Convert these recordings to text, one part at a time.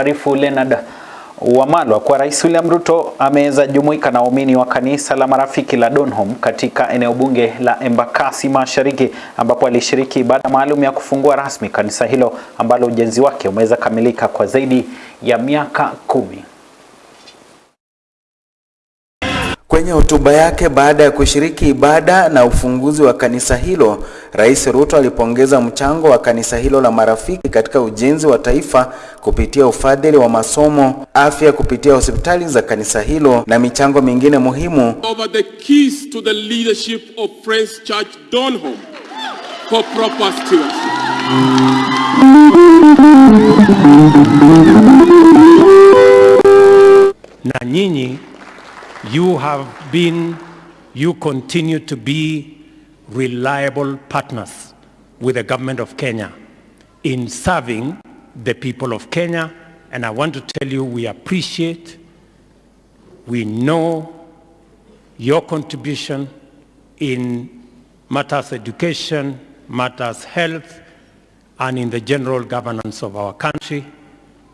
anavyotuarifu Leonard Wamalwa kwa Rais William Ruto ameweza jumuika na waumini wa kanisa la Marafiki la Donholm katika eneo bunge la Embakasi Mashariki ambapo alishiriki ibada maalum ya kufungua rasmi kanisa hilo ambalo ujenzi wake umeweza kamilika kwa zaidi ya miaka kumi. Kwenye hotuba yake baada ya kushiriki ibada na ufunguzi wa kanisa hilo, Rais Ruto alipongeza mchango wa kanisa hilo la Marafiki katika ujenzi wa taifa kupitia ufadhili wa masomo, afya kupitia hospitali za kanisa hilo na michango mingine muhimu. over the keys to the leadership of Friends Church Donholm for proper stewardship. na nyinyi you have been you continue to be reliable partners with the government of Kenya in serving the people of Kenya. And I want to tell you we appreciate we know your contribution in matters education matters health and in the general governance of our country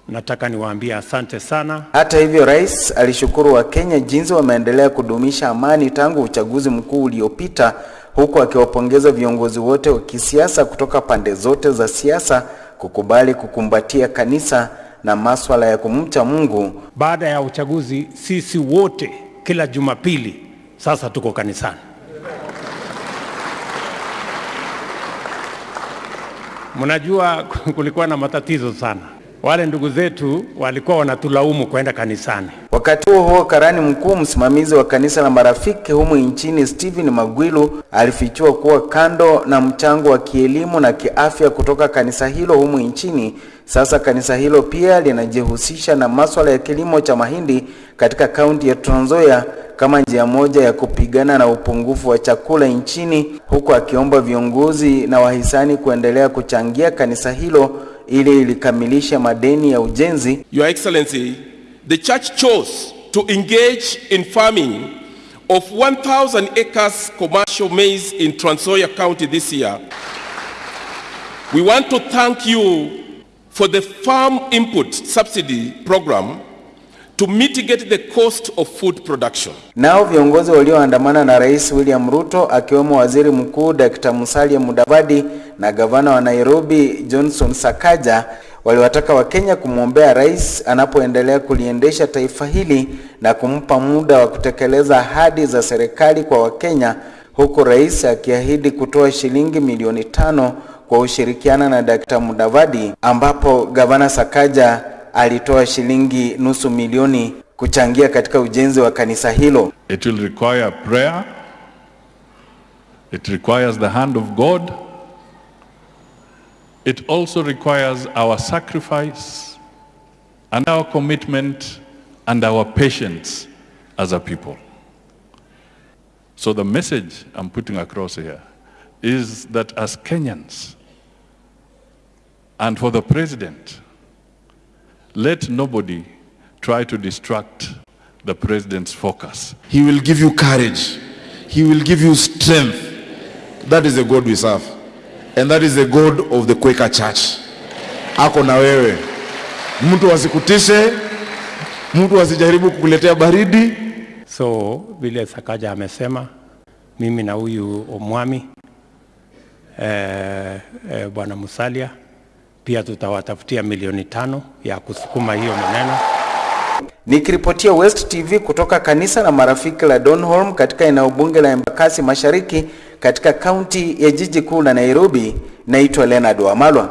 nataka niwaambie asante sana Hata hivyo, rais alishukuru Wakenya jinsi wameendelea kudumisha amani tangu uchaguzi mkuu uliopita, huku akiwapongeza viongozi wote wa kisiasa kutoka pande zote za siasa kukubali kukumbatia kanisa na maswala ya kumcha Mungu. Baada ya uchaguzi, sisi wote kila Jumapili sasa tuko kanisani. Mnajua kulikuwa na matatizo sana. Wale ndugu zetu walikuwa wanatulaumu kwenda kanisani. Wakati huo huo, karani mkuu msimamizi wa kanisa la Marafiki humu nchini Stephen Magwilu alifichua kuwa kando na mchango wa kielimu na kiafya kutoka kanisa hilo humu nchini, sasa kanisa hilo pia linajihusisha na maswala ya kilimo cha mahindi katika kaunti ya Trans Nzoia kama njia moja ya kupigana na upungufu wa chakula nchini, huku akiomba viongozi na wahisani kuendelea kuchangia kanisa hilo ili ilikamilisha madeni ya ujenzi Your Excellency, the church chose to engage in farming of 1,000 acres commercial maize in Trans Nzoia County this year. We want to thank you for the farm input subsidy program to mitigate the cost of food production. Nao viongozi walioandamana na Rais William Ruto akiwemo Waziri Mkuu Dr. Musalia Mudavadi na gavana wa Nairobi Johnson Sakaja waliwataka Wakenya kumwombea rais anapoendelea kuliendesha taifa hili na kumpa muda wa kutekeleza ahadi za serikali kwa Wakenya, huku rais akiahidi kutoa shilingi milioni tano kwa ushirikiana na Dr. Mudavadi, ambapo gavana Sakaja alitoa shilingi nusu milioni kuchangia katika ujenzi wa kanisa hilo. It will require prayer. It requires the hand of God. It also requires our sacrifice and our commitment and our patience as a people. So the message I'm putting across here is that as Kenyans and for the president, let nobody try to distract the president's focus. He will give you courage. He will give you strength. That is the God we serve. And that is the God of the Quaker Church. Ako na wewe. Mtu asikutishe, mtu asijaribu kukuletea baridi. So vile Sakaja amesema, mimi na huyu Omwami eh, eh, bwana Musalia pia tutawatafutia milioni tano ya kusukuma hiyo maneno. Nikiripotia West TV kutoka kanisa la Marafiki la Donholm katika eneo bunge la Embakasi Mashariki katika kaunti ya jiji kuu la Nairobi, naitwa Leonard Wamalwa.